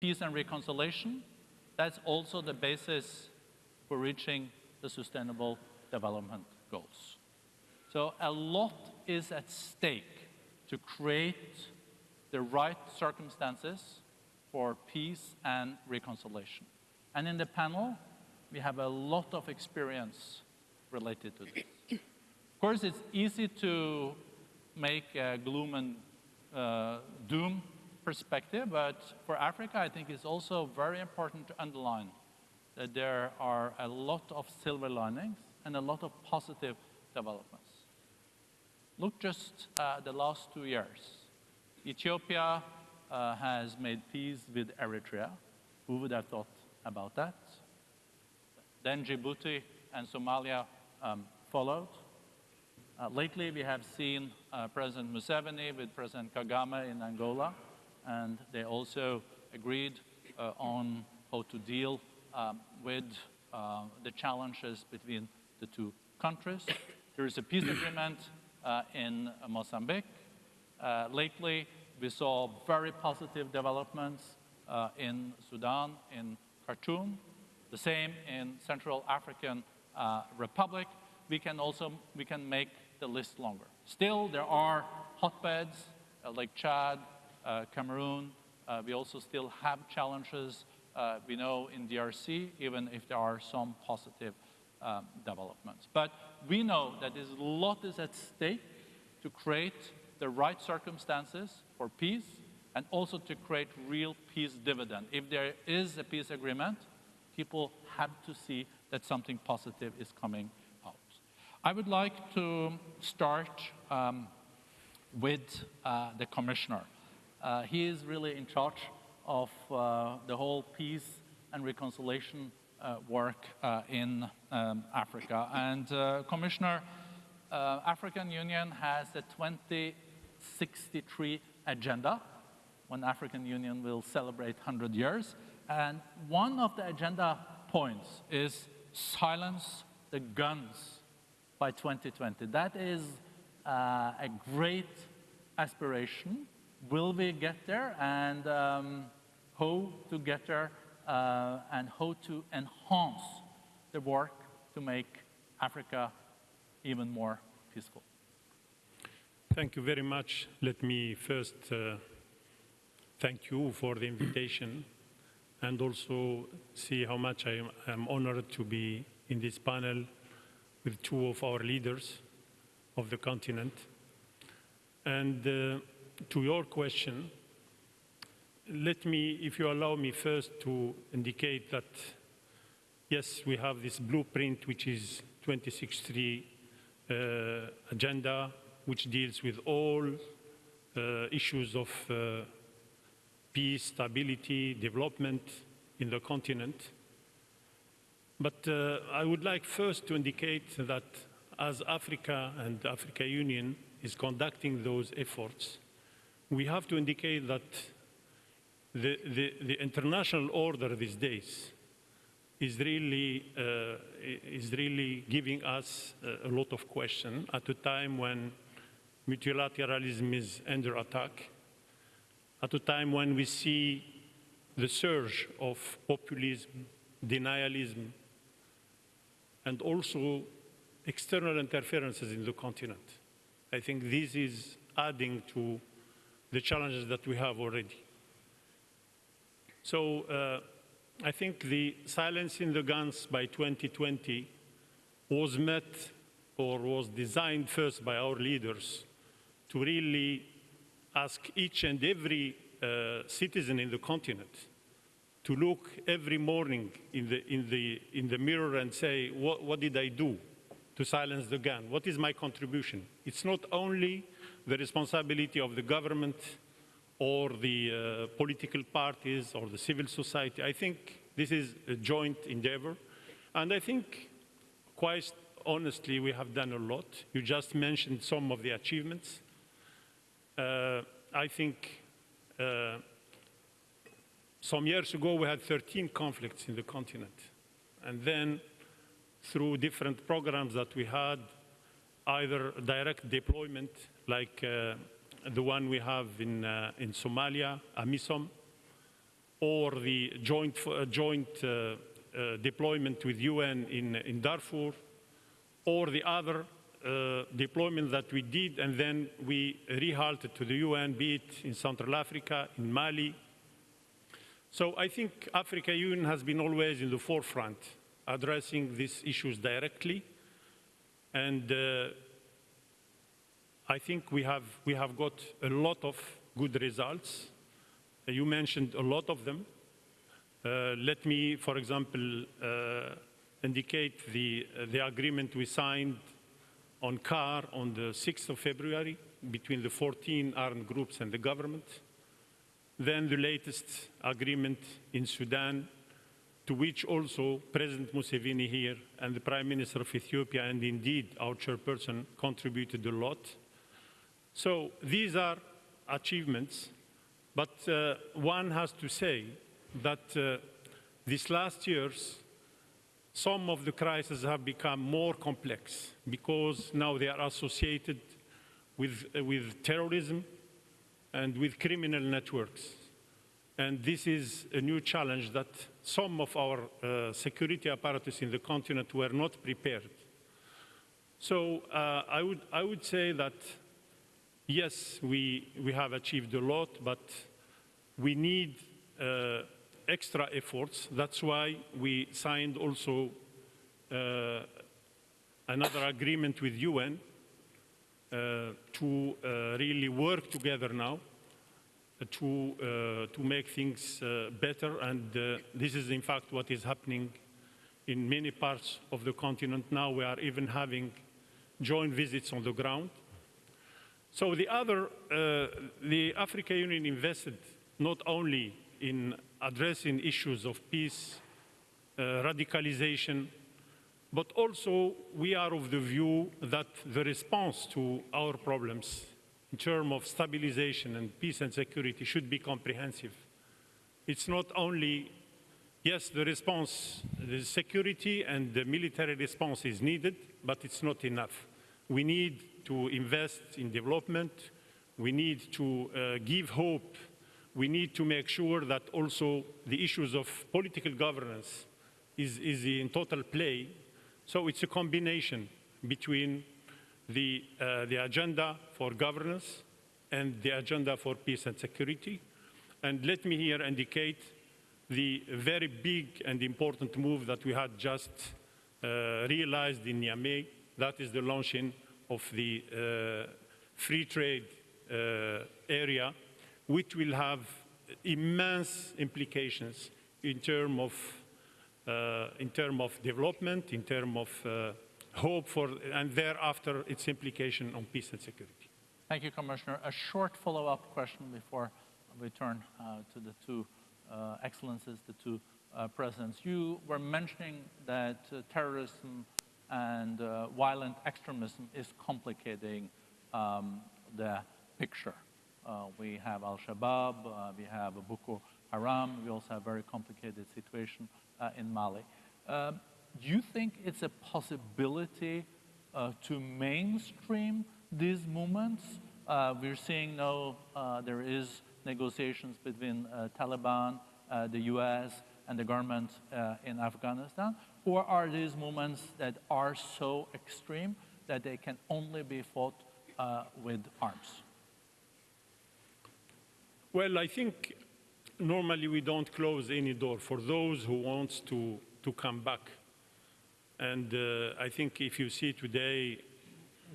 peace and reconciliation, that's also the basis for reaching the sustainable development goals. So a lot is at stake to create the right circumstances for peace and reconciliation. And in the panel, we have a lot of experience related to this. Of course, it's easy to make gloom and uh, doom perspective, but for Africa, I think it's also very important to underline that there are a lot of silver linings and a lot of positive developments. Look just uh, the last two years. Ethiopia uh, has made peace with Eritrea. Who would have thought about that? Then Djibouti and Somalia um, followed. Uh, lately, we have seen uh, President Museveni with President Kagame in Angola, and they also agreed uh, on how to deal um, with uh, the challenges between the two countries. There is a peace agreement uh, in Mozambique. Uh, lately, we saw very positive developments in Sudan, in Khartoum, the same in Central African Republic. We can also we can make the list longer. Still, there are hotbeds like Chad, Cameroon. we also still have challenges uh, we know in DRC, even if there are some positive um, developments. But we know that a lot is at stake to create the right circumstances for peace and also to create real peace dividend. If there is a peace agreement, people have to see that something positive is coming out. I would like to start um, with uh, the commissioner. Uh, he is really in charge of uh, the whole peace and reconciliation uh, work uh, in um, Africa. And Commissioner, African Union has a 2063 agenda when African Union will celebrate 100 years. And one of the agenda points is silence the guns by 2020. That is uh, a great aspiration. Will we get there? And um, how to get there uh, and how to enhance the work to make Africa even more peaceful. Thank you very much. Let me first uh, thank you for the invitation and also see how much I am, honored to be in this panel with two of our leaders of the continent. And uh, to your question, let me, if you allow me first to indicate that, yes, we have this blueprint, which is 2063 uh, agenda, which deals with all uh, issues of uh, peace, stability, development in the continent. But uh, I would like first to indicate that as Africa and Africa Union is conducting those efforts, we have to indicate that the, the, the international order these days is really, uh, is really giving us a lot of questions at a time when multilateralism is under attack, at a time when we see the surge of populism, denialism, and also external interferences in the continent. I think this is adding to the challenges that we have already. So uh, I think the silence in the guns by 2020 was met or was designed first by our leaders to really ask each and every uh, citizen in the continent to look every morning in the, in the, in the mirror and say, what, what did I do to silence the gun? What is my contribution? It's not only the responsibility of the government or the uh, political parties or the civil society. I think this is a joint endeavor. And I think, quite honestly, we have done a lot. You just mentioned some of the achievements. Uh, I think uh, some years ago we had 13 conflicts in the continent. And then through different programs that we had, either direct deployment like uh, the one we have in, uh, in Somalia, AMISOM, or the joint, uh, joint uh, uh, deployment with UN in, in Darfur, or the other uh, deployment that we did and then we rehatted to the UN, be it in Central Africa, in Mali. So I think Africa Union has been always in the forefront, addressing these issues directly. And uh, I think we have, we have got a lot of good results. You mentioned a lot of them. Uh, let me, for example, uh, indicate the, the agreement we signed on CAR on the 6th of February between the 14 armed groups and the government. Then the latest agreement in Sudan, to which also President Museveni here and the Prime Minister of Ethiopia, and indeed our chairperson, contributed a lot. So these are achievements, but uh, one has to say that uh, these last years, some of the crises have become more complex because now they are associated with, uh, with terrorism and with criminal networks. And this is a new challenge that some of our uh, security apparatus in the continent were not prepared. So uh, I, would, I would say that yes, we, we have achieved a lot, but we need uh, extra efforts. That's why we signed also uh, another agreement with UN uh, to uh, really work together now to, uh, to make things uh, better. And uh, this is, in fact, what is happening in many parts of the continent now. We are even having joint visits on the ground. So the other, uh, the Africa Union invested not only in addressing issues of peace, uh, radicalization, but also we are of the view that the response to our problems in terms of stabilization and peace and security should be comprehensive. It's not only, yes, the response, the security and the military response is needed, but it's not enough. We need to invest in development. We need to uh, give hope. We need to make sure that also the issues of political governance is, is in total play. So it's a combination between the, uh, the agenda for governance and the agenda for peace and security. And let me here indicate the very big and important move that we had just uh, realized in Niamey. That is the launching of the uh, free trade uh, area, which will have immense implications in terms of, uh, in term of development, in terms of uh, hope for, and thereafter its implication on peace and security. Thank you, Commissioner. A short follow-up question before we turn uh, to the two uh, excellences, the two uh, presidents. You were mentioning that uh, terrorism and uh, violent extremism is complicating um, the picture. Uh, we have Al-Shabaab, we have Boko Haram, we also have a very complicated situation in Mali. Do you think it's a possibility uh, to mainstream these movements? Uh, we're seeing now uh, there is negotiations between uh, Taliban, uh, the U.S., and the government in Afghanistan, or are these movements that are so extreme that they can only be fought with arms? Well, I think normally we don't close any door for those who wants to, to come back. And uh, I think if you see today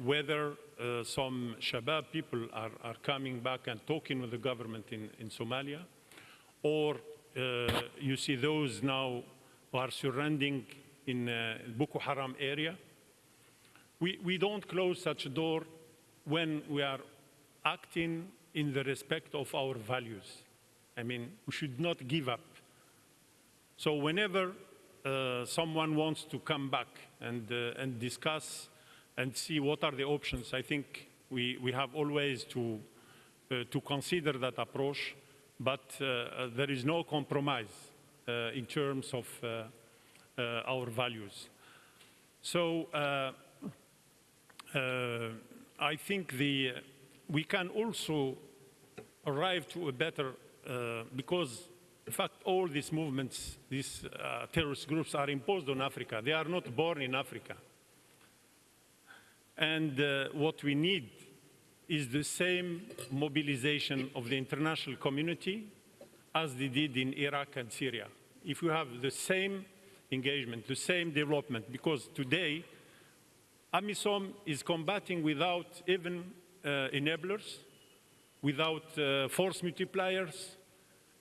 whether uh, some Shabab people are, are coming back and talking with the government in, in Somalia, or uh, you see those now who are surrendering in uh, Boko Haram area, we, we don't close such a door when we are acting in the respect of our values. I mean, we should not give up. So whenever uh, someone wants to come back and, uh, and discuss and see what are the options, I think we, we have always to, uh, to consider that approach, but uh, uh, there is no compromise uh, in terms of our values. So I think the, we can also arrive to a better, because In fact, all these movements, these uh, terrorist groups are imposed on Africa. They are not born in Africa. And uh, what we need is the same mobilization of the international community as they did in Iraq and Syria. If we have the same engagement, the same development, because today AMISOM is combating without even uh, enablers, without uh, force multipliers,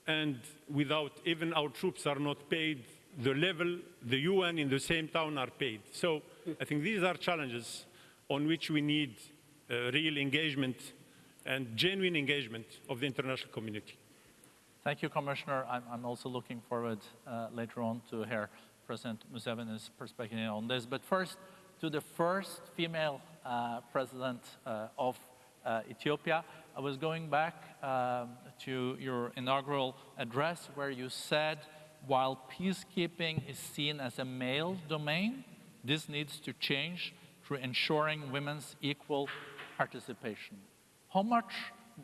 and without even our troops are not paid the level the UN in the same town are paid. So I think these are challenges on which we need uh, real engagement and genuine engagement of the international community. Thank you, Commissioner. I'm, I'm also looking forward uh, later on to hear President Museveni's perspective on this. But first, to the first female uh, president uh, of Ethiopia. I was going back um, to your inaugural address where you said, while peacekeeping is seen as a male domain, this needs to change through ensuring women's equal participation. How much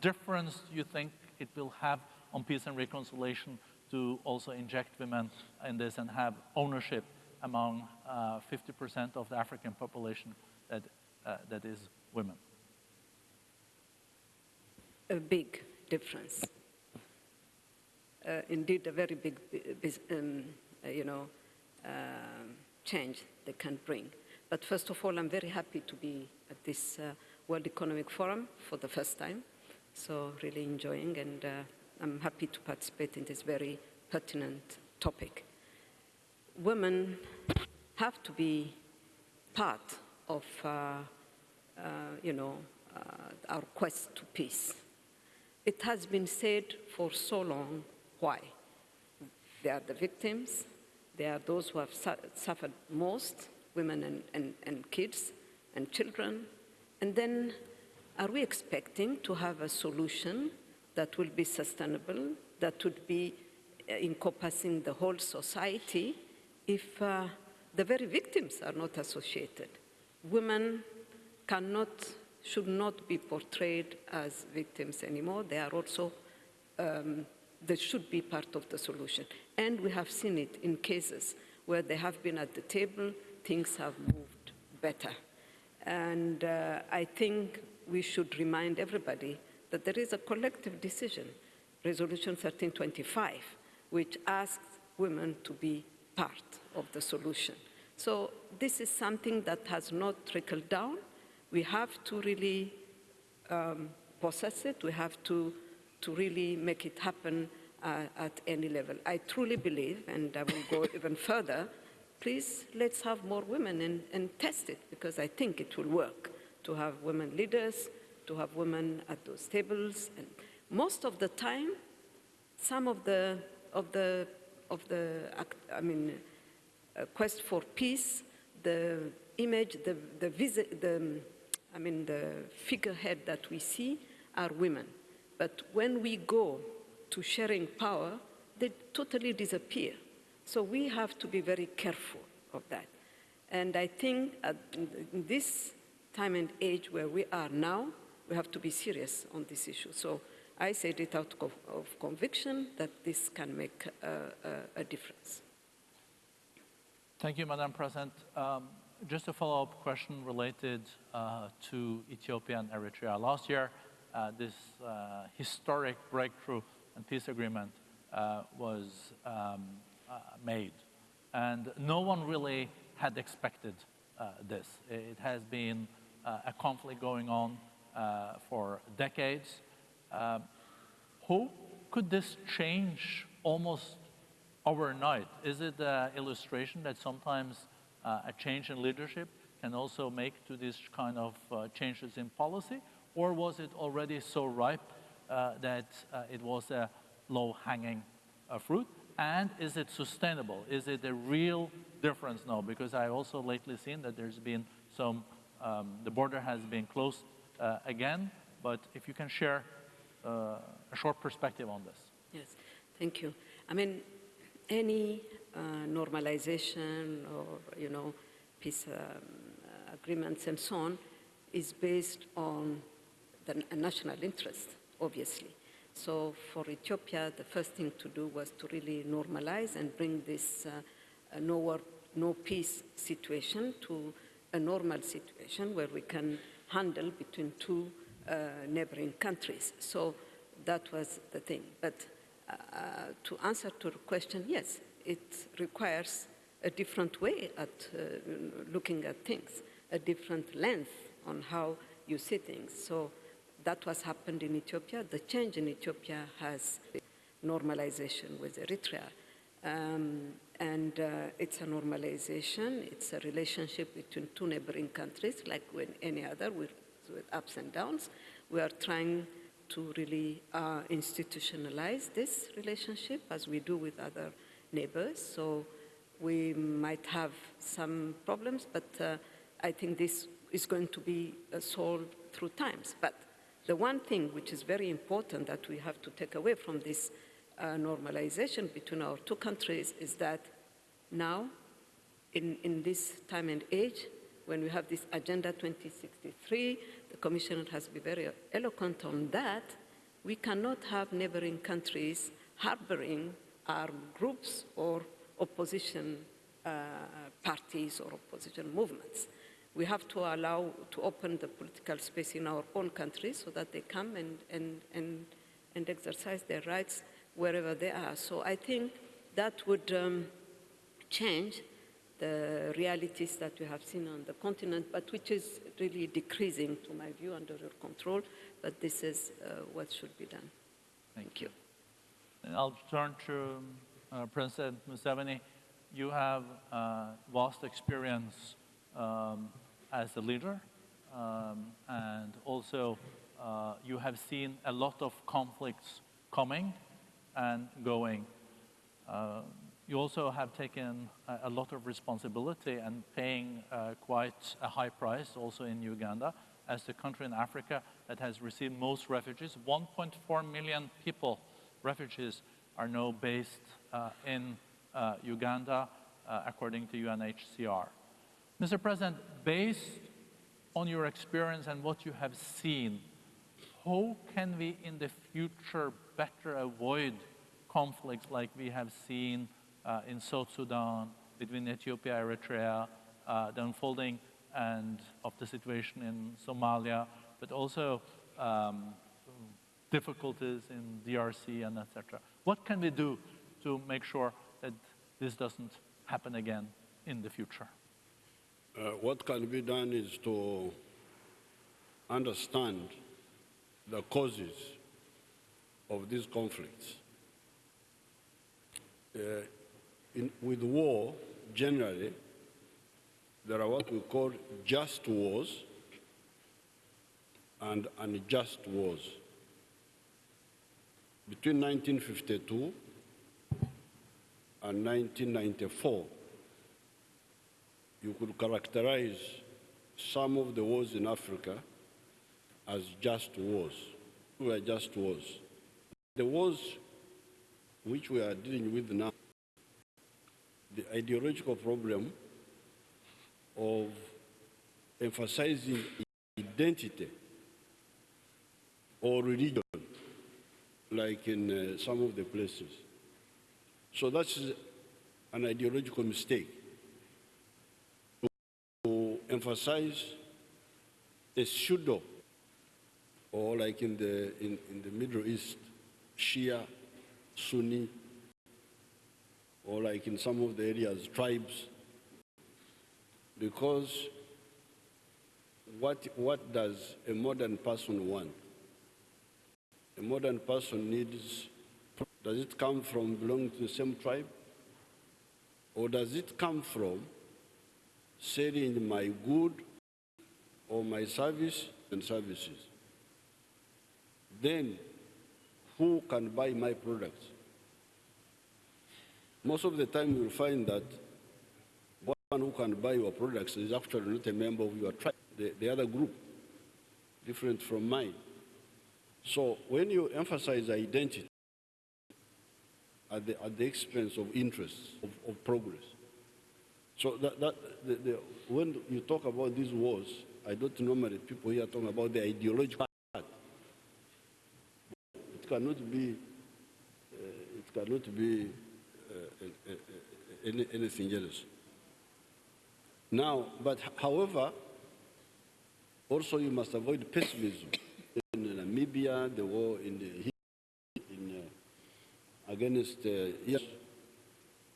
difference do you think it will have on peace and reconciliation to also inject women in this and have ownership among 50% uh, of the African population that, uh, that is women? A big difference. Uh, indeed, a very big, um, uh, you know, um, change they can bring. But first of all, I'm very happy to be at this uh, World Economic Forum for the first time. So really enjoying, and uh, I'm happy to participate in this very pertinent topic. Women have to be part of, uh, uh, you know, uh, our quest to peace. It has been said for so long why. They are the victims, they are those who have su suffered most, women and, and, and kids and children. And then are we expecting to have a solution that will be sustainable, that would be uh, encompassing the whole society if uh, the very victims are not associated? Women cannot should not be portrayed as victims anymore. They are also, um, they should be part of the solution. And we have seen it in cases where they have been at the table, things have moved better. And uh, I think we should remind everybody that there is a collective decision, Resolution 1325, which asks women to be part of the solution. So this is something that has not trickled down, we have to really um, possess it. We have to, to really make it happen uh, at any level. I truly believe, and I will go even further, please let's have more women and, and test it because I think it will work to have women leaders, to have women at those tables. And most of the time, some of the, of the, of the I mean, uh, quest for peace, the image, the, the, visit, the I mean, the figurehead that we see are women. But when we go to sharing power, they totally disappear. So we have to be very careful of that. And I think at this time and age where we are now, we have to be serious on this issue. So I said it out of, conviction that this can make a, a, a difference. Thank you, Madam President. Um, just a follow-up question related uh, to Ethiopia and Eritrea. Last year, uh, this uh, historic breakthrough and peace agreement uh, was um, uh, made. And no one really had expected uh, this. It has been a conflict going on for decades. How could this change almost overnight? Is it an illustration that sometimes a change in leadership can also make to these kind of uh, changes in policy? Or was it already so ripe uh, that it was a low-hanging fruit? And is it sustainable? Is it a real difference now? Because I also lately seen that there's been some, um, the border has been closed uh, again, but if you can share uh, a short perspective on this. Yes, thank you. I mean, any uh, normalization or, you know, peace um, agreements and so on is based on the national interest, obviously. So for Ethiopia, the first thing to do was to really normalize and bring this uh, uh, no war, no peace situation to a normal situation where we can handle between two uh, neighboring countries. So that was the thing. But uh, to answer to the question, yes, it requires a different way at uh, looking at things, a different length on how you see things. So that was happened in Ethiopia. The change in Ethiopia has normalization with Eritrea. Um, and uh, it's a normalization, it's a relationship between two neighboring countries, like with any other, with, with ups and downs. We are trying to really uh, institutionalize this relationship as we do with other neighbors. So we might have some problems, but uh, I think this is going to be uh, solved through times. But the one thing which is very important that we have to take away from this uh, normalization between our two countries is that now, in, in this time and age, when we have this Agenda 2063, the Commissioner has been very eloquent on that, we cannot have neighboring countries harboring armed groups or opposition uh, parties or opposition movements. We have to allow to open the political space in our own country so that they come and, and, and, and exercise their rights wherever they are. So I think that would um, change the realities that we have seen on the continent, but which is really decreasing, to my view, under your control. But this is uh, what should be done. Thank you. I'll turn to uh, President Museveni. You have uh, vast experience um, as a leader, um, and also uh, you have seen a lot of conflicts coming and going. Uh, you also have taken a, a, lot of responsibility and paying uh, quite a high price also in Uganda as the country in Africa that has received most refugees. 1.4 million people, refugees, are now based uh, in uh, Uganda, uh, according to UNHCR. Mr. President, based on your experience and what you have seen, how can we in the future better avoid conflicts like we have seen uh, in South Sudan between Ethiopia, Eritrea, uh, the unfolding and of the situation in Somalia, but also um, difficulties in DRC and etc. What can we do to make sure that this doesn't happen again in the future? Uh, what can be done is to understand the causes of these conflicts. Uh, in, with war, generally, there are what we call just wars and unjust wars. Between 1952 and 1994, you could characterize some of the wars in Africa as just wars. We were just wars. The wars which we are dealing with now, the ideological problem of emphasizing identity or religion, like in uh, some of the places. So that's an ideological mistake to emphasize a pseudo, or like in the, in, in the Middle East, Shia, Sunni, or like in some of the areas, tribes, because what, what does a modern person want? A modern person needs, does it come from belonging to the same tribe? Or does it come from selling my good or my service and services? Then who can buy my products? Most of the time you'll find that one who can buy your products is actually not a member of your tribe, the, the other group, different from mine. So when you emphasize identity at the, at the expense of interests, of, of progress, so that, that the, the, when you talk about these wars, I don't normally people here talking about the ideological part. It cannot be, uh, it cannot be uh, uh, uh, any, anything else. Now, but however, also you must avoid pessimism. Namibia, the war in the in, uh, against uh, years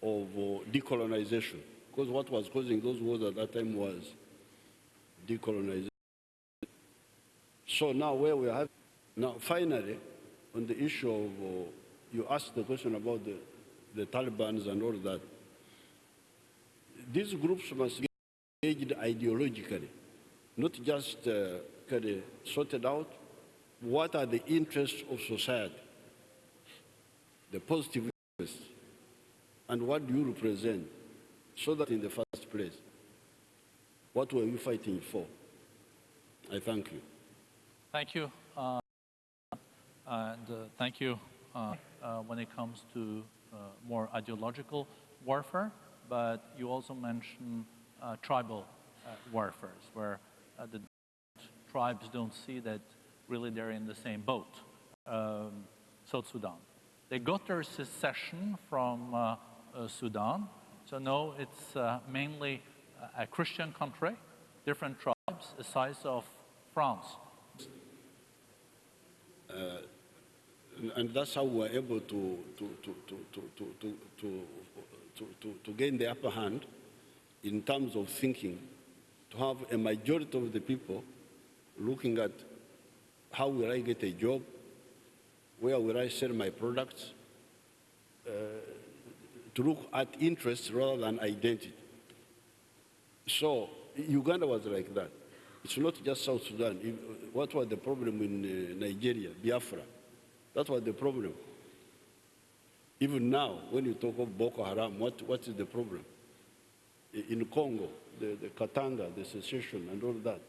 of uh, decolonization, because what was causing those wars at that time was decolonization. So now where we have, now finally, on the issue of, uh, you asked the question about the, the Taliban's and all that. These groups must be engaged ideologically, not just uh, sorted out what are the interests of society, the positive interests, and what do you represent, so that in the first place, what were you fighting for? I thank you. Thank you. uh, And uh, thank you uh, uh, when it comes to uh, more ideological warfare, but you also mentioned uh, tribal warfares, where the tribes don't see that really they're in the same boat. Um, South Sudan. They got their secession from uh, uh, Sudan, so now it's uh, mainly a- Christian country, different tribes, the size of France. And- that's how we're able to, to, to, to, to, to, to, to, to gain the upper hand in terms of thinking, to have a majority of the people looking at how will I get a job, where will I sell my products, uh, to look at interests rather than identity. So Uganda was like that. It's not just South Sudan. What was the problem in uh, Nigeria, Biafra? That was the problem. Even now, when you talk of Boko Haram, what, what is the problem? In Congo, the, the Katanga, the secession, and all that.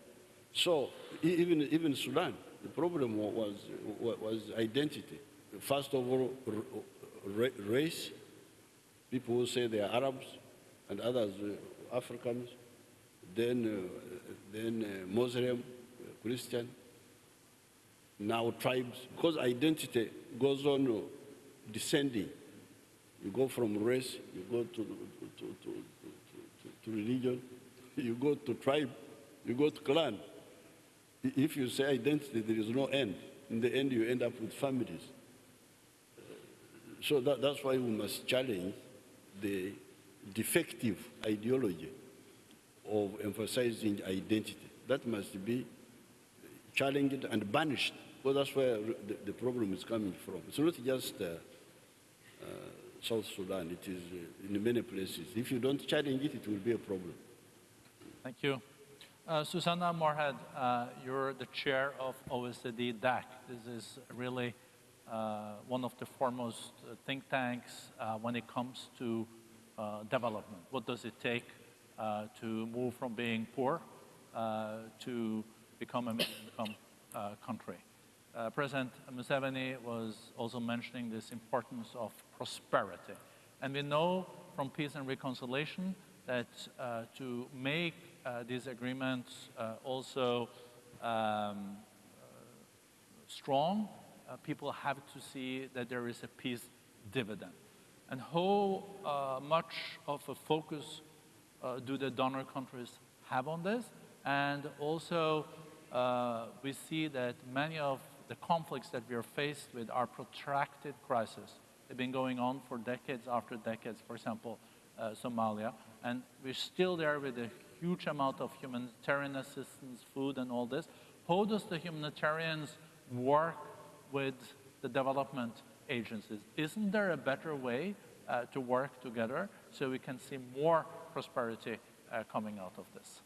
So even, even Sudan, the problem was, was identity. First of all, race, people who say they are Arabs and others uh, Africans, then, uh, then uh, Muslim, uh, Christian, now tribes, because identity goes on uh, descending. You go from race, you go to, to, to, to religion, you go to tribe, you go to clan. If you say identity, there is no end. In the end, you end up with families. So that, that's why we must challenge the defective ideology of emphasizing identity. That must be challenged and banished, because that's where the, the problem is coming from. It's not just uh, uh, South Sudan, it is uh, in many places. If you don't challenge it, it will be a problem. Thank you. Uh, Susanna Moorehead, uh, you're the chair of OECD DAC. This is really uh, one of the foremost uh, think tanks uh, when it comes to development. What does it take to move from being poor to become a middle-income country? President Museveni was also mentioning this importance of prosperity. And we know from peace and reconciliation that uh, to make uh, these agreements uh, also um, strong, people have to see that there is a peace dividend. And how much of a focus do the donor countries have on this? And also, uh, we see that many of the conflicts that we are faced with are protracted crises. They've been going on for decades after decades, for example, uh, Somalia, and we're still there with a huge amount of humanitarian assistance, food, and all this. How does the humanitarians work with the development agencies? Isn't there a better way uh, to work together so we can see more prosperity uh, coming out of this?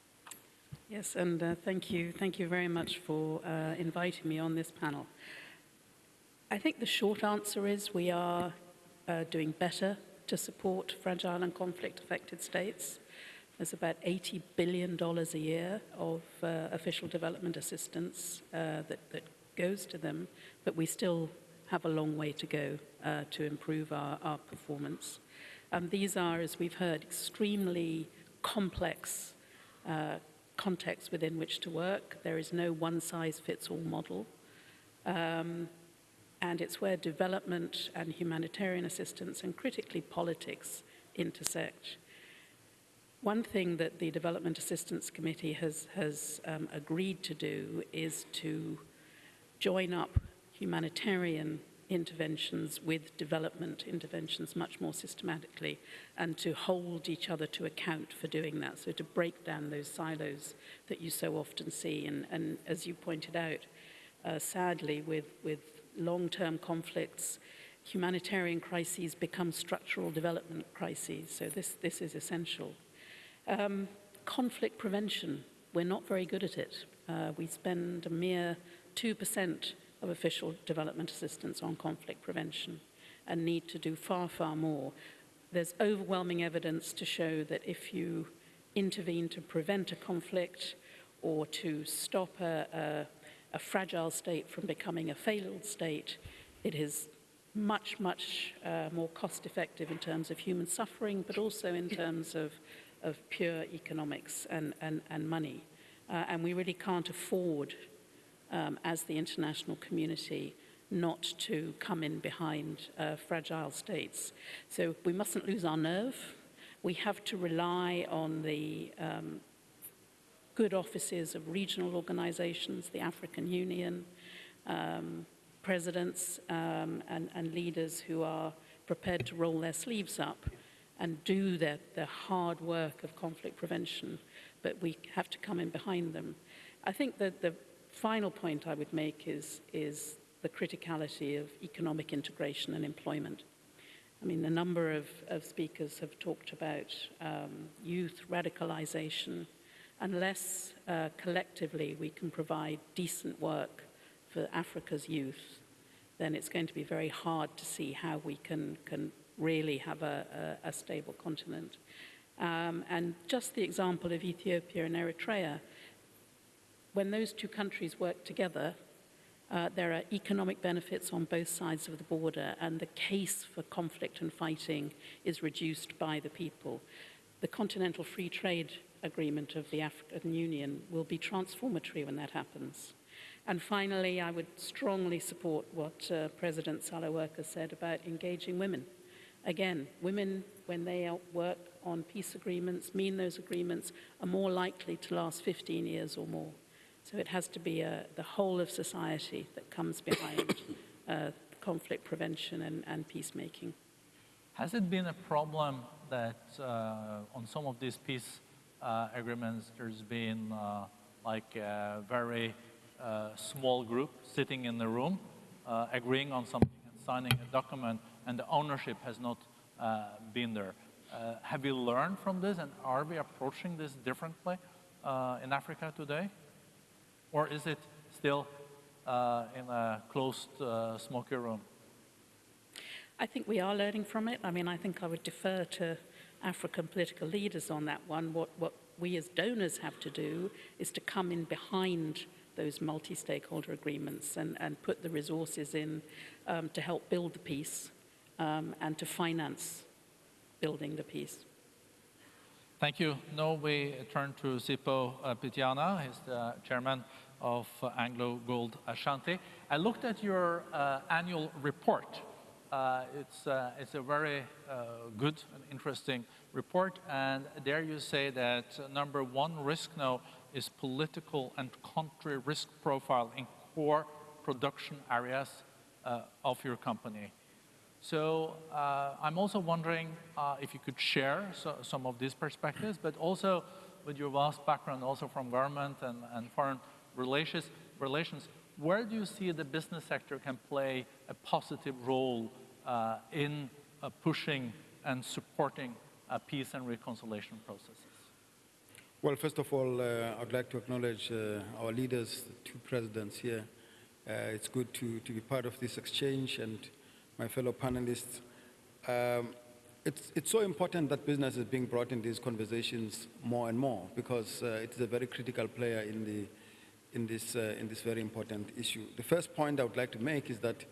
Yes, and uh, thank you. Thank you very much for uh, inviting me on this panel. I think the short answer is we are uh, doing better to support fragile and conflict-affected states. There's about $80 billion a year of uh, official development assistance uh, that, that goes to them, but we still have a long way to go uh, to improve our, our performance. Um, these are, as we've heard, extremely complex uh, contexts within which to work. There is no one-size-fits-all model. Um, and it's where development and humanitarian assistance and critically politics intersect. One thing that the Development Assistance Committee has, has um, agreed to do is to join up humanitarian interventions with development interventions much more systematically and to hold each other to account for doing that. So to break down those silos that you so often see. And, and as you pointed out, uh, sadly, with, with long-term conflicts, humanitarian crises become structural development crises. So this, this is essential. Um, conflict prevention, we're not very good at it. Uh, we spend a mere 2% of official development assistance on conflict prevention and need to do far, far more. There's overwhelming evidence to show that if you intervene to prevent a conflict or to stop a, a, a fragile state from becoming a failed state, it is much, much uh, more cost effective in terms of human suffering, but also in terms of, of pure economics and, and, and money. Uh, and we really can't afford um, as the international community not to come in behind uh, fragile states. So we mustn't lose our nerve. We have to rely on the um, good offices of regional organizations, the African Union, um, presidents um, and, and leaders who are prepared to roll their sleeves up and do their, hard work of conflict prevention, but we have to come in behind them. I think that the final point I would make is, is the criticality of economic integration and employment. I mean, a number of, of speakers have talked about um, youth radicalization. Unless uh, collectively we can provide decent work for Africa's youth, then it's going to be very hard to see how we can, can really have a, a, a stable continent. Um, and just the example of Ethiopia and Eritrea, when those two countries work together, uh, there are economic benefits on both sides of the border, and the case for conflict and fighting is reduced by the people. The Continental Free Trade Agreement of the African Union will be transformatory when that happens. And finally, I would strongly support what uh, President Sahle-Work said about engaging women. Again, women, when they work on peace agreements, mean those agreements are more likely to last 15 years or more. So it has to be a, the whole of society that comes behind uh, conflict prevention and, and, peacemaking. Has it been a problem that uh, on some of these peace uh, agreements there's been uh, like a very uh, small group sitting in the room uh, agreeing on something and signing a document and the ownership has not been there? have we learned from this and are we approaching this differently in Africa today? Or is it still uh, in a closed, uh, smoky room? I think we are learning from it. I mean, I think I would defer to African political leaders on that one. What, what we as donors have to do is to come in behind those multi-stakeholder agreements and, and put the resources in um, to help build the peace um, and to finance building the peace. Thank you. Now we turn to Sipho uh, Pityana. He's the chairman of AngloGold Ashanti. I looked at your uh, annual report. Uh, it's, uh, it's a very uh, good and interesting report, and there you say that number one risk now is political and country risk profile in core production areas of your company. So uh, I'm also wondering uh, if you could share so, some of these perspectives, but also with your vast background also from government and, and foreign relations, relations, where do you see the business sector can play a positive role in uh, pushing and supporting uh, peace and reconciliation processes? Well, first of all, uh, I'd like to acknowledge our leaders, two presidents here. it's good to, to be part of this exchange and my fellow panelists. Um, it's, it's so important that business is being brought in these conversations more and more because uh, it is a very critical player in, the, in, this, uh, in this very important issue. The first point I would like to make is that uh,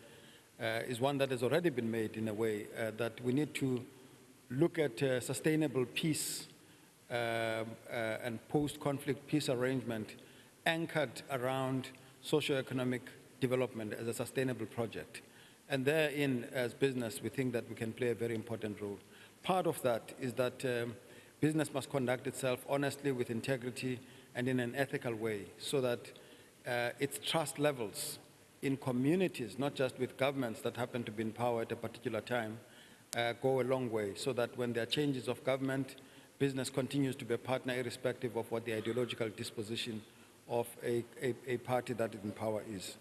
is one that has already been made in a way uh, that we need to look at uh, sustainable peace uh, and post-conflict peace arrangement anchored around socio-economic development as a sustainable project And therein, as business, we think that we can play a very important role. Part of that is that um, business must conduct itself honestly, with integrity, and in an ethical way, so that uh, its trust levels in communities, not just with governments that happen to be in power at a particular time, uh, go a long way, so that when there are changes of government, business continues to be a partner irrespective of what the ideological disposition of a, a, a party that is in power is.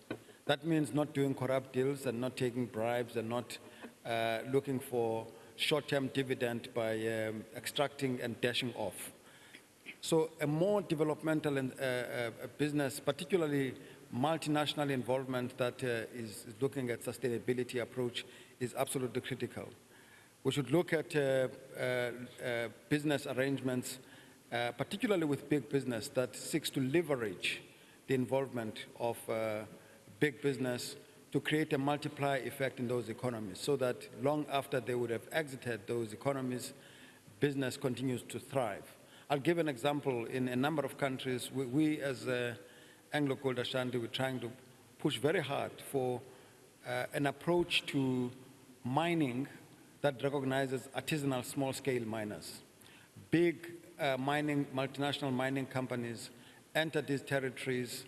That means not doing corrupt deals and not taking bribes and not uh, looking for short-term dividend by um, extracting and dashing off. So a more developmental and, uh, uh, business, particularly multinational involvement that uh, is looking at sustainability approach is absolutely critical. We should look at uh, uh, uh, business arrangements, particularly with big business that seeks to leverage the involvement of big business to create a multiplier effect in those economies so that long after they would have exited those economies, business continues to thrive. I'll give an example. In a number of countries, we, we as uh, AngloGold Ashanti, we're trying to push very hard for uh, an approach to mining that recognizes artisanal small-scale miners. Big uh, mining, multinational mining companies enter these territories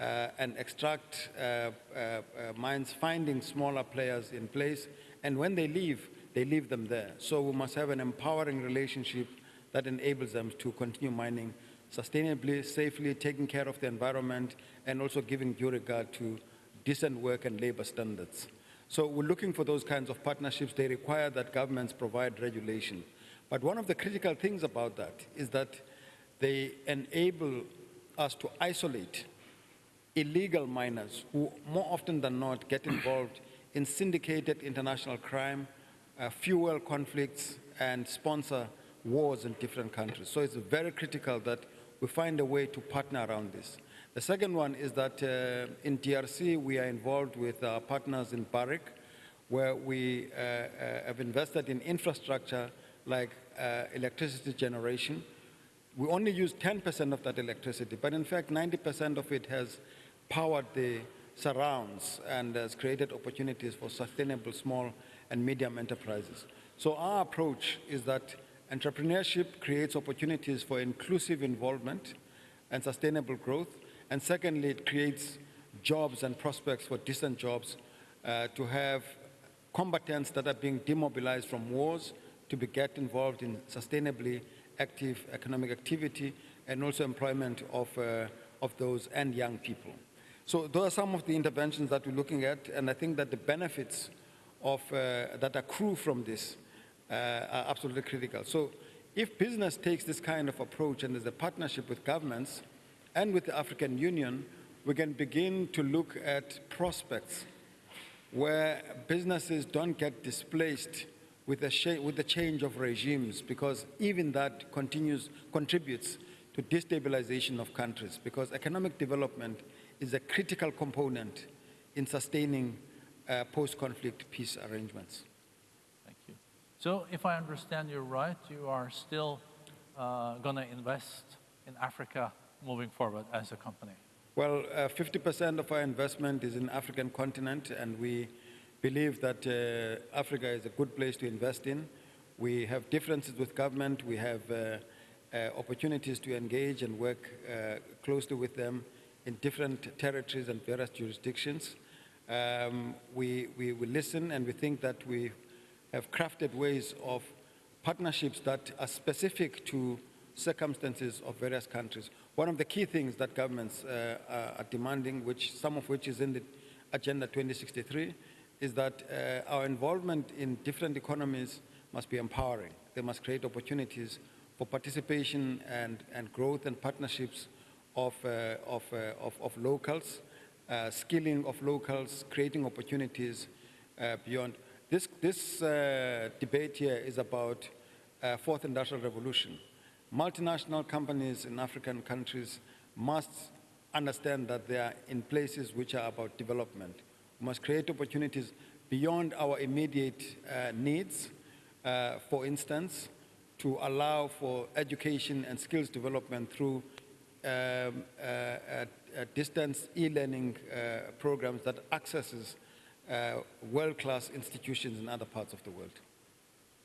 uh, and extract uh, uh, uh, mines, finding smaller players in place, and when they leave, they leave them there. So we must have an empowering relationship that enables them to continue mining sustainably, safely, taking care of the environment, and also giving due regard to decent work and labor standards. So we're looking for those kinds of partnerships. They require that governments provide regulation. But one of the critical things about that is that they enable us to isolate illegal miners who more often than not get involved in syndicated international crime, uh, fuel conflicts, and sponsor wars in different countries. So it's very critical that we find a way to partner around this. The second one is that uh, in DRC, we are involved with our partners in Barrick, where we uh, uh, have invested in infrastructure like uh, electricity generation. We only use 10% of that electricity, but in fact, 90% of it has powered the surrounds and has created opportunities for sustainable small and medium enterprises. So our approach is that entrepreneurship creates opportunities for inclusive involvement and sustainable growth. And secondly, it creates jobs and prospects for decent jobs uh, to have combatants that are being demobilized from wars to be get involved in sustainably active economic activity and also employment of, uh, of those and young people. So those are some of the interventions that we're looking at, and I think that the benefits of, uh, that accrue from this are absolutely critical. So if business takes this kind of approach and there's a partnership with governments and with the African Union, we can begin to look at prospects where businesses don't get displaced with the, with the change of regimes because even that continues, contributes to destabilization of countries because economic development is a critical component in sustaining uh, post-conflict peace arrangements. So if I understand you right, you are still uh, going to invest in Africa moving forward as a company. Well, 50% of our investment is in African continent, and we believe that uh, Africa is a good place to invest in. We have differences with government. We have uh, uh, opportunities to engage and work uh, closely with them in different territories and various jurisdictions. Um, we, we, we listen and we think that we have crafted ways of partnerships that are specific to circumstances of various countries. One of the key things that governments uh, are demanding, which some of which is in the Agenda 2063, is that uh, our involvement in different economies must be empowering. They must create opportunities for participation and, and growth and partnerships of, uh, of, uh, of, of, locals, uh, skilling of locals, creating opportunities uh, beyond. This, this uh, debate here is about fourth industrial revolution. Multinational companies in African countries must understand that they are in places which are about development. We must create opportunities beyond our immediate uh, needs, uh, for instance, to allow for education and skills development through um, uh, distance e-learning uh, programs that accesses uh, world-class institutions in other parts of the world.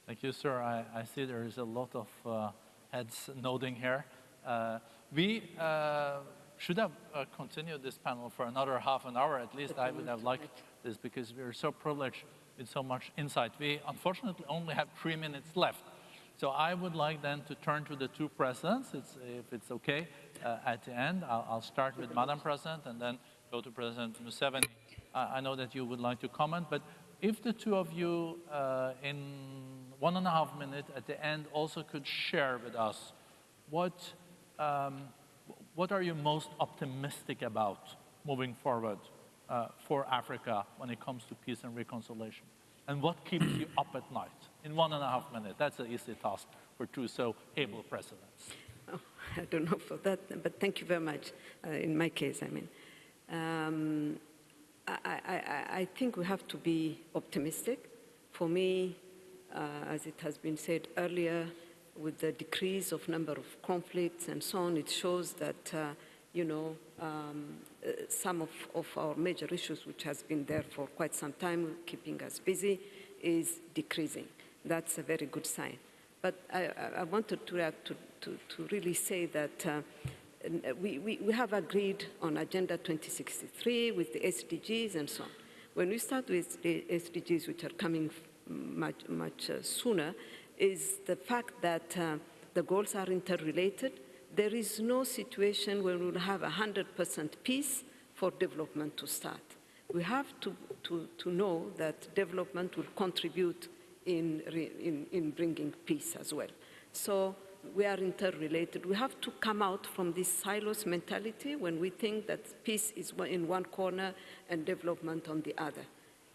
Thank you, sir. I, I see there is a lot of uh, heads nodding here. Uh, we uh, should have uh, continued this panel for another half an hour at least. I would have liked this because we're so privileged with so much insight. We unfortunately only have three minutes left. So I would like then to turn to the two presidents, it's, if it's okay, uh, at the end. I'll, I'll start with Madam President and then go to President Museveni. I know that you would like to comment, but if the two of you uh, in one and a half minutes at the end also could share with us what, um, what are you most optimistic about moving forward uh, for Africa when it comes to peace and reconciliation? And what keeps you up at night in one and a half minutes? That's an easy task for two so able presidents. Oh, I don't know for that, but thank you very much. Uh, in my case, I mean, um, I, I, I- think we have to be optimistic. For me, uh, as it has been said earlier, with the decrease of number of conflicts and so on, it shows that, uh, you know, um, uh, some of, of our major issues, which has been there for quite some time, keeping us busy, is decreasing. That's a very good sign. But I, I- wanted to, to, to, to really say that uh, we, we, we have agreed on Agenda 2063 with the SDGs and so on. When we start with the SDGs, which are coming much, much uh, sooner, is the fact that uh, the goals are interrelated. There is no situation where we will have 100% peace for development to start. We have to, to, to know that development will contribute in, in, in bringing peace as well. So we are interrelated. We have to come out from this silos mentality when we think that peace is in one corner and development on the other.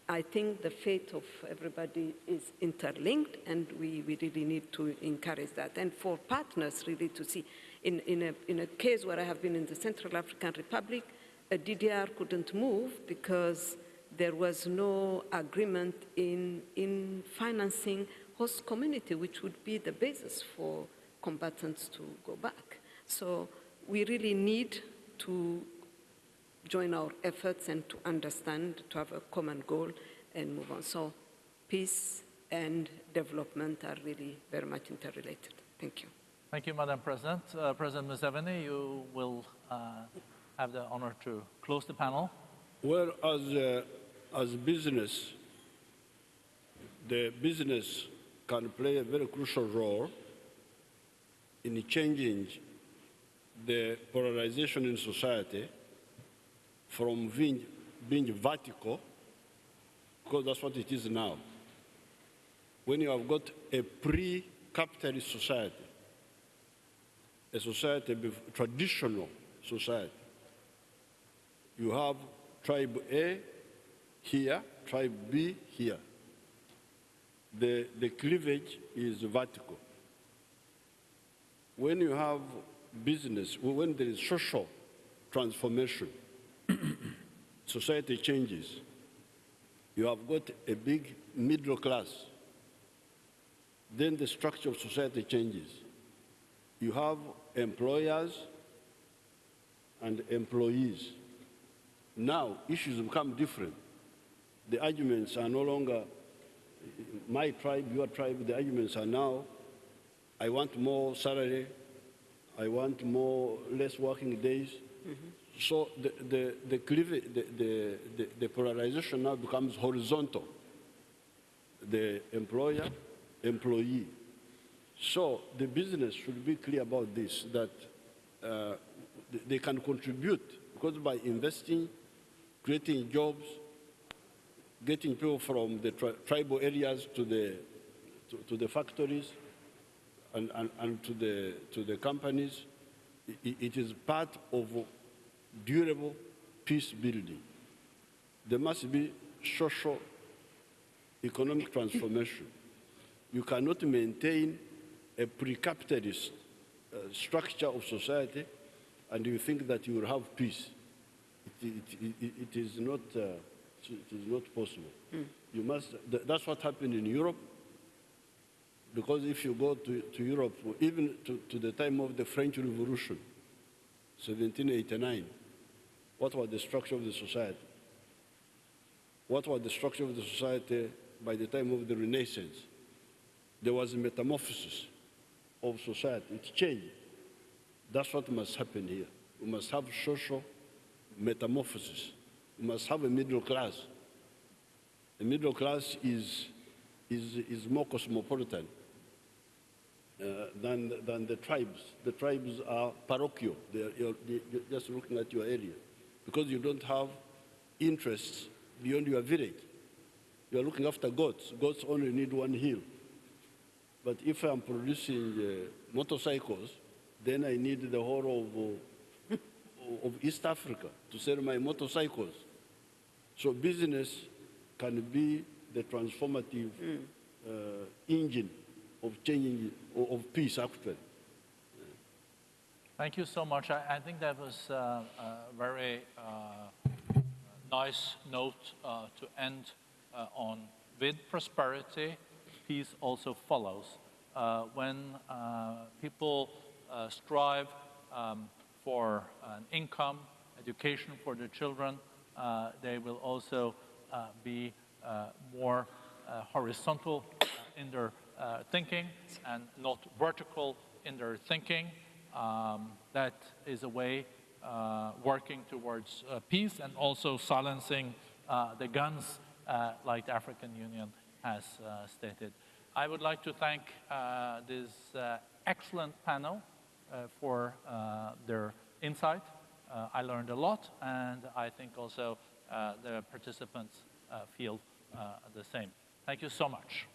I think the fate of everybody is interlinked, and we, we really need to encourage that. And for partners, really, to see, in, in, a, in a case where I have been in the Central African Republic, a DDR couldn't move because there was no agreement in, in financing host community, which would be the basis for combatants to go back. So we really need to join our efforts and to understand, to have a common goal and move on. So peace and development are really very much interrelated. Thank you. Thank you, Madam President. Uh, President Museveni, you will uh, have the honor to close the panel. Well, as, uh, as business, the business can play a very crucial role in changing the polarization in society from being, being vertical, because that's what it is now. When you have got a pre-capitalist society, a society, traditional society, you have tribe A here, tribe B here. The, the cleavage is vertical. When you have business, when there is social transformation, society changes. You have got a big middle class. Then the structure of society changes. You have employers and employees. Now, issues become different. The arguments are no longer my tribe, your tribe. The arguments are now I want more salary, I want more less working days. So the, the, the, cleavage, the, the, the, the polarization now becomes horizontal. The employer, employee. So the business should be clear about this, that uh, they can contribute because by investing, creating jobs, getting people from the tri- tribal areas to the, to, to the factories and, and, and to, the, to the companies, i- i- it is part of durable peace building. There must be social, economic transformation. You cannot maintain a pre-capitalist uh, structure of society and you think that you will have peace. It, it, it, it is not, uh, it is not possible. You must, th- that's what happened in Europe. Because if you go to, to Europe, even to, to the time of the French Revolution, 1789, what was the structure of the society? what was the structure of the society by the time of the Renaissance. There was a metamorphosis of society. It changed. That's what must happen here. We must have social metamorphosis. We must have a middle class. The middle class is, is, is more cosmopolitan than, than the tribes. The tribes are parochial. They're, you're, you're just looking at your area because you don't have interests beyond your village. You are looking after goats. Goats only need one hill. But if I'm producing uh, motorcycles, then I need the whole of, uh, of East Africa to sell my motorcycles. So business can be the transformative uh, engine of changing, of peace actually. Thank you so much. I, I think that was uh, a very uh, nice note uh, to end uh, on. With prosperity, peace also follows. Uh, when uh, people strive um, for an income, education for their children, they will also be more horizontal in their uh, thinking and not vertical in their thinking. Um, that is a way uh, working towards uh, peace and also silencing uh, the guns, uh, like the African Union has stated. I would like to thank this excellent panel for their insight. I learned a lot, and I think also the participants feel the same. Thank you so much.